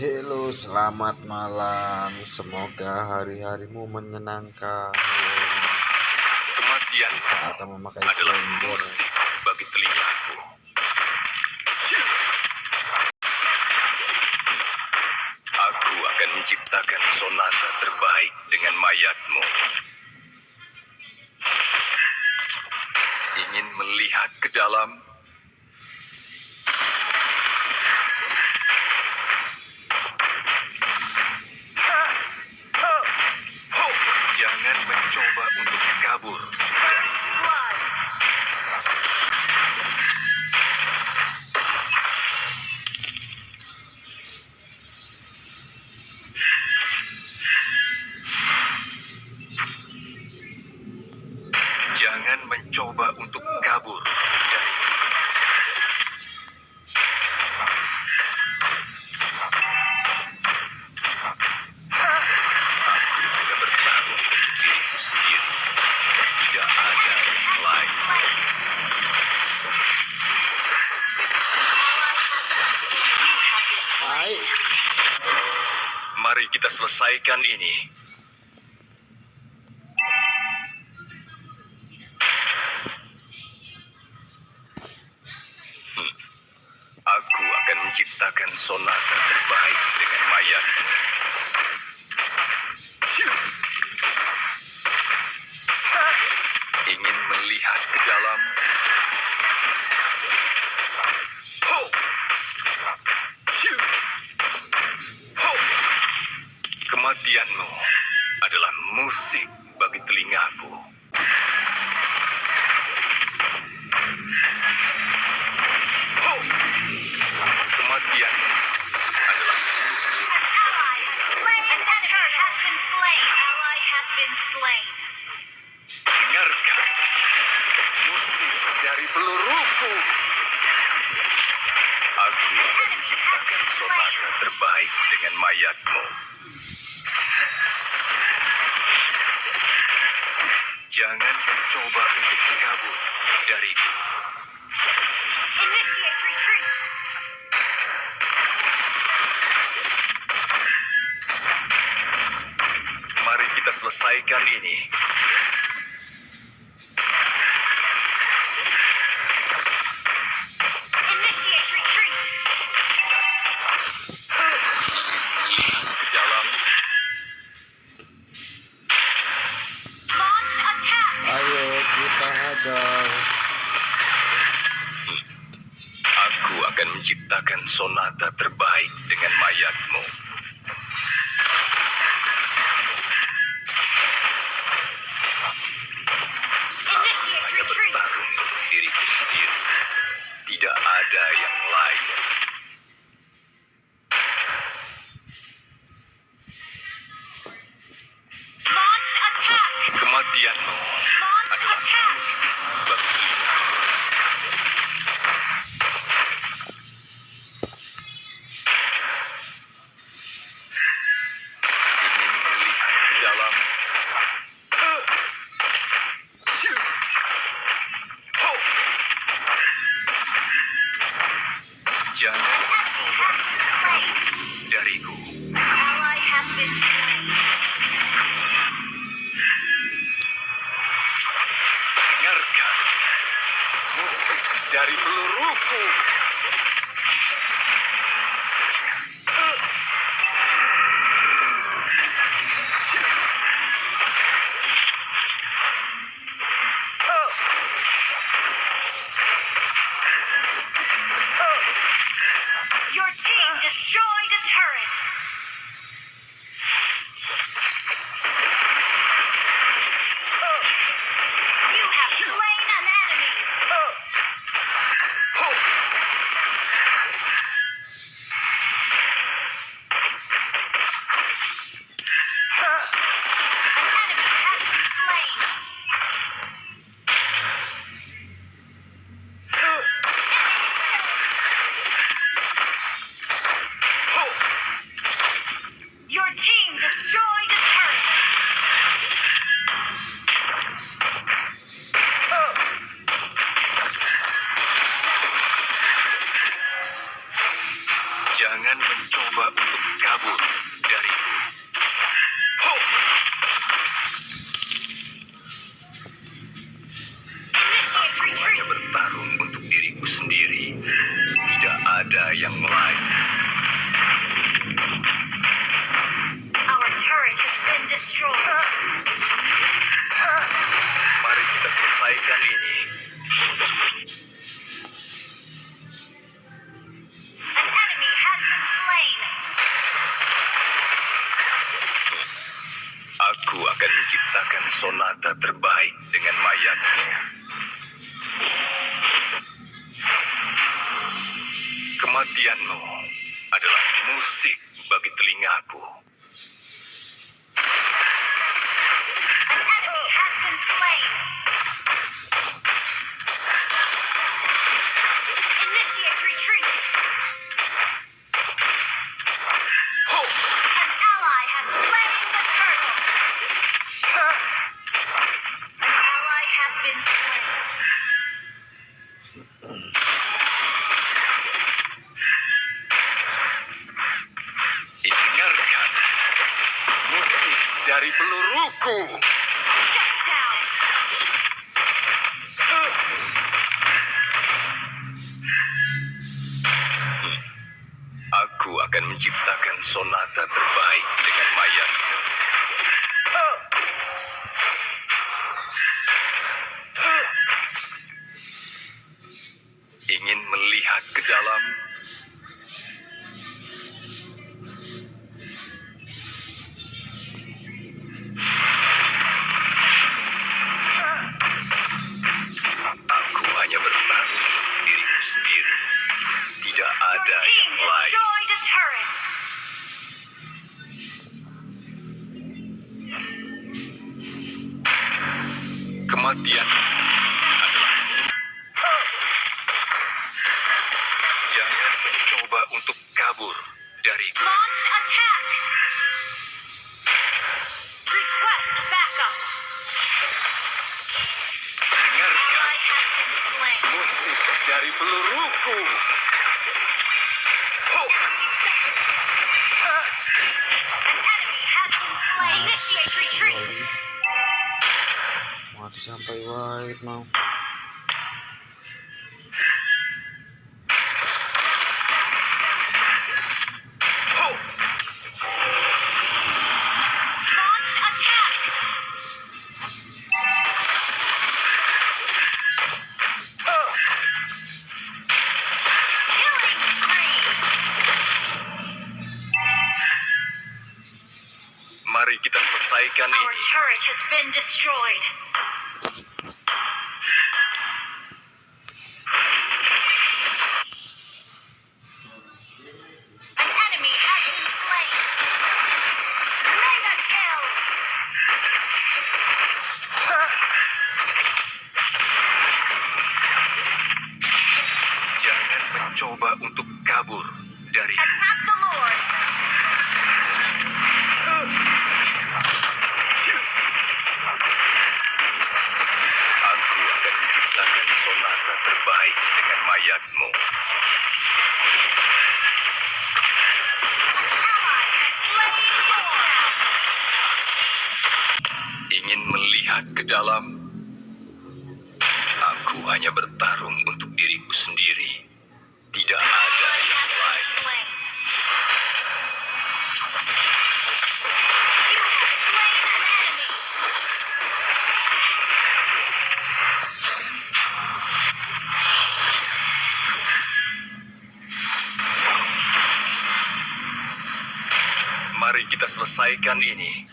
Halo, selamat malam. Semoga hari-harimu menyenangkan. Kematian memakai adalah musik bagi telinga. kita selesaikan ini. Jangan mencoba untuk kabur dari Initiate. Mari kita selesaikan ini. gagal. Aku akan menciptakan sonata terbaik. young blood. Our turret has been destroyed. Mari kita selesaikan ini. Turret. Kematian mati sampai white mau selesaikan ini.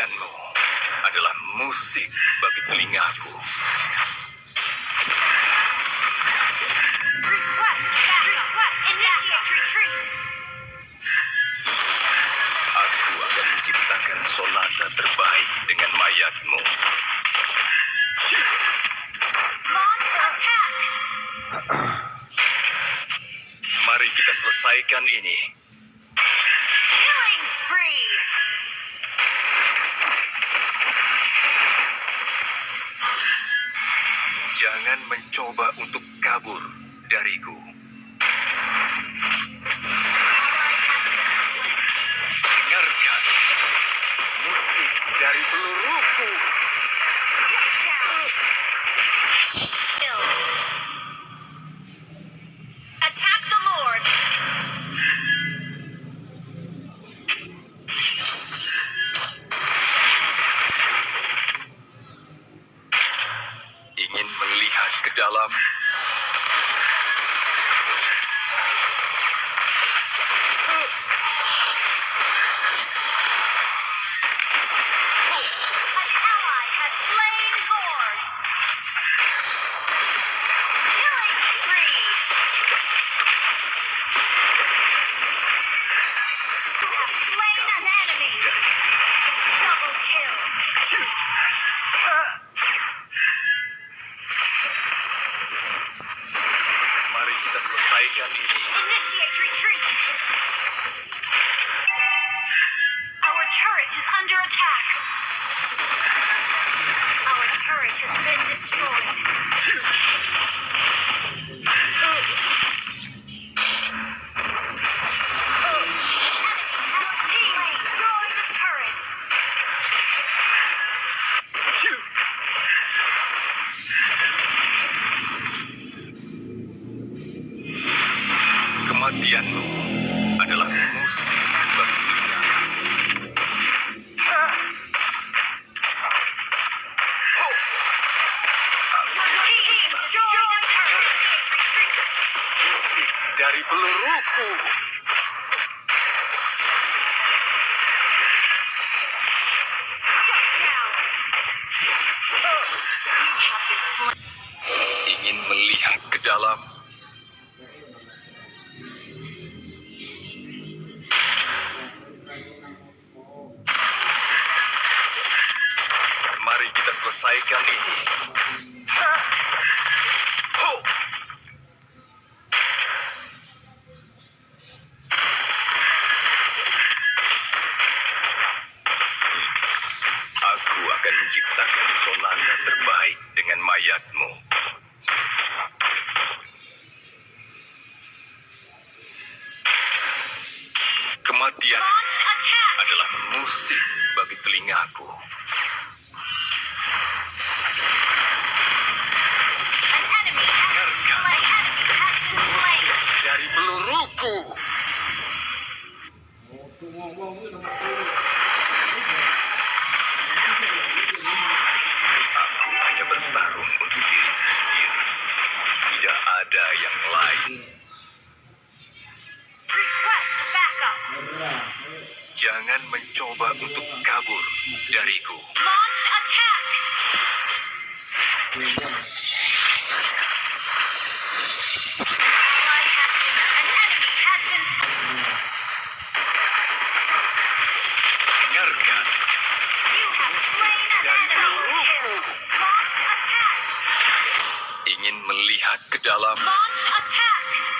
Adalah musik bagi telingaku. Aku akan menciptakan sonata terbaik dengan mayatmu. Mari kita selesaikan ini. Jangan mencoba untuk kabur dariku. ke dalam Luruku. Hanya bertarung untuk diri. Tidak ada yang lain. Jangan mencoba untuk kabur dariku. Launch attack. Launch attack!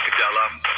ke dalam